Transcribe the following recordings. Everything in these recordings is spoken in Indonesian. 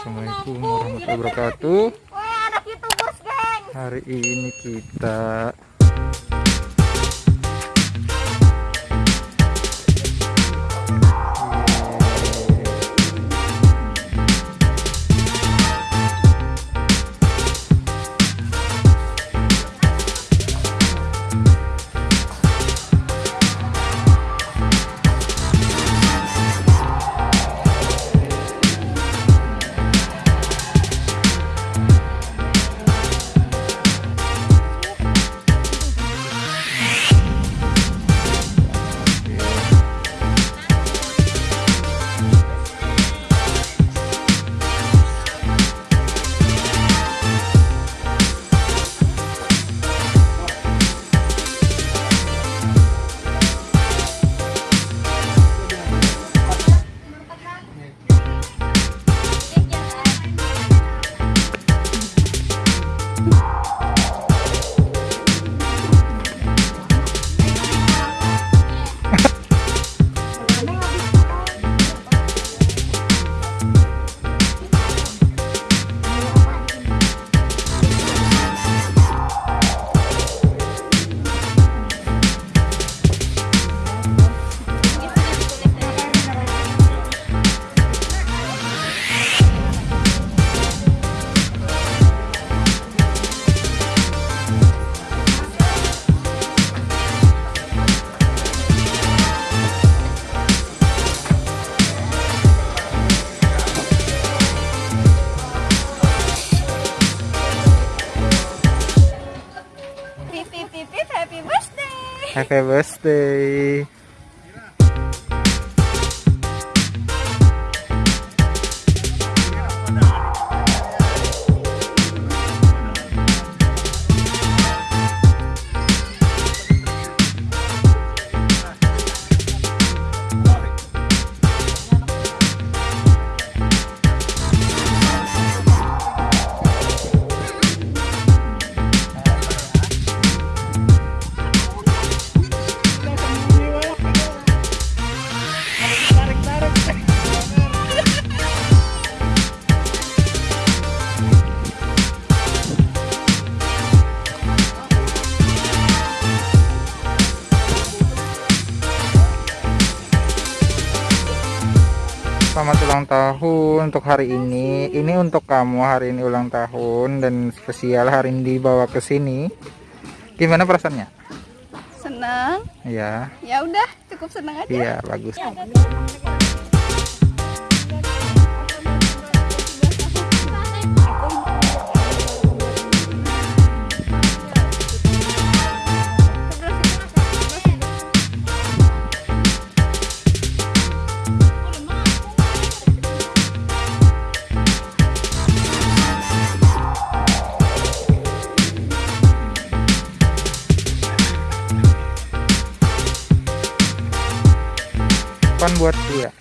Assalamualaikum warahmatullahi wabarakatuh. Hari ini kita Happy birthday. Selamat ulang tahun untuk hari ini. Ini untuk kamu hari ini ulang tahun dan spesial hari ini dibawa ke sini. Gimana perasaannya? Senang. Iya. Ya udah, cukup senang aja. Iya, bagus. Pan buat dia.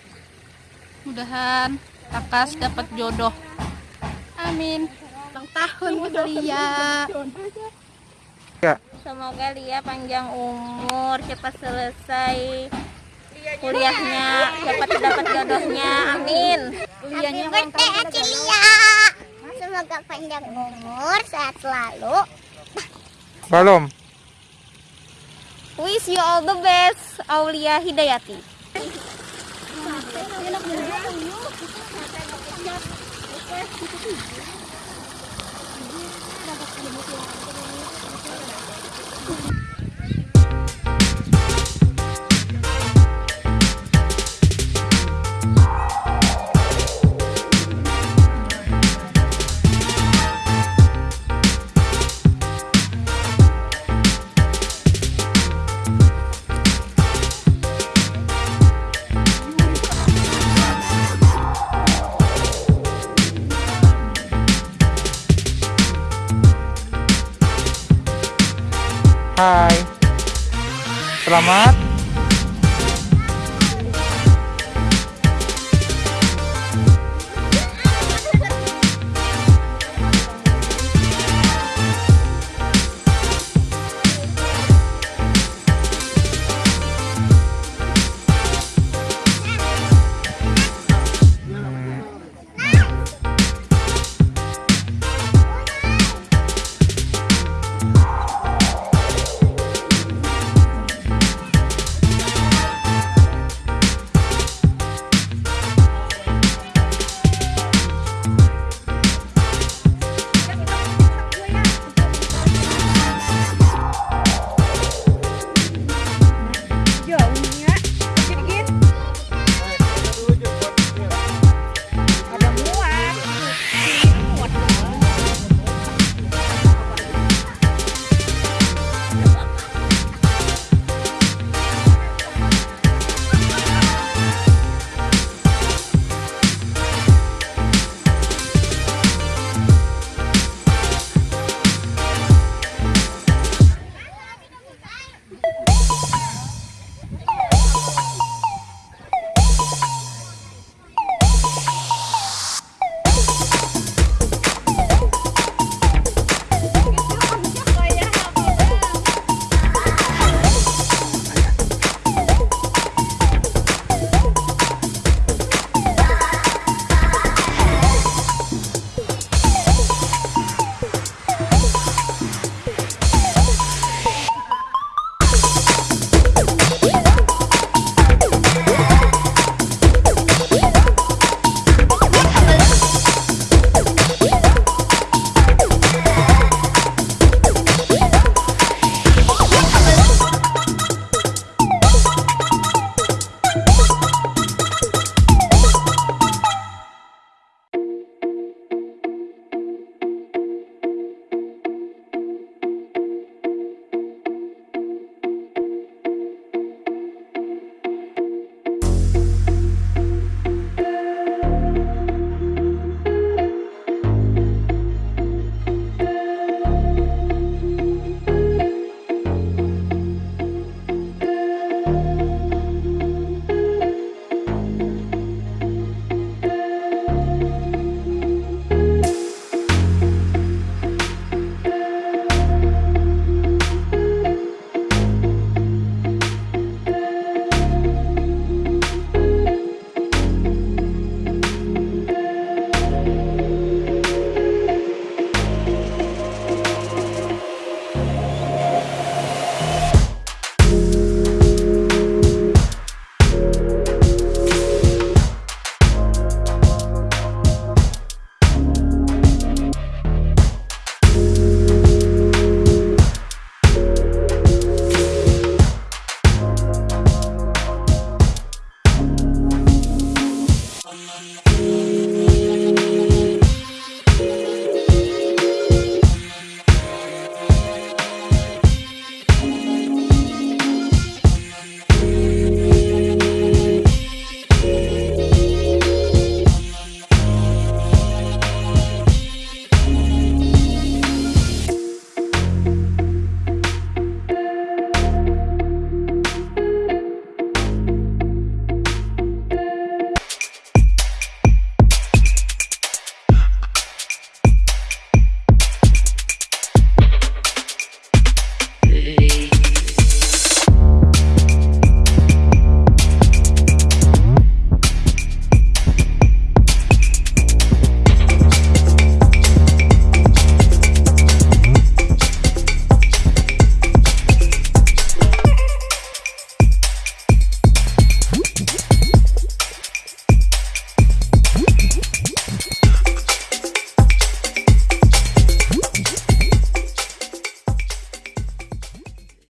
Mudahan Takas dapat jodoh. Amin. Ulang tahun Lia. Ya, Semoga Lia panjang umur, cepat selesai kuliahnya, cepat dapat jodohnya. Amin. Lianya Birthday Acilia. Semoga panjang umur, sehat selalu. belum. Wish you all the best, Aulia Hidayati. Hai. Selamat Música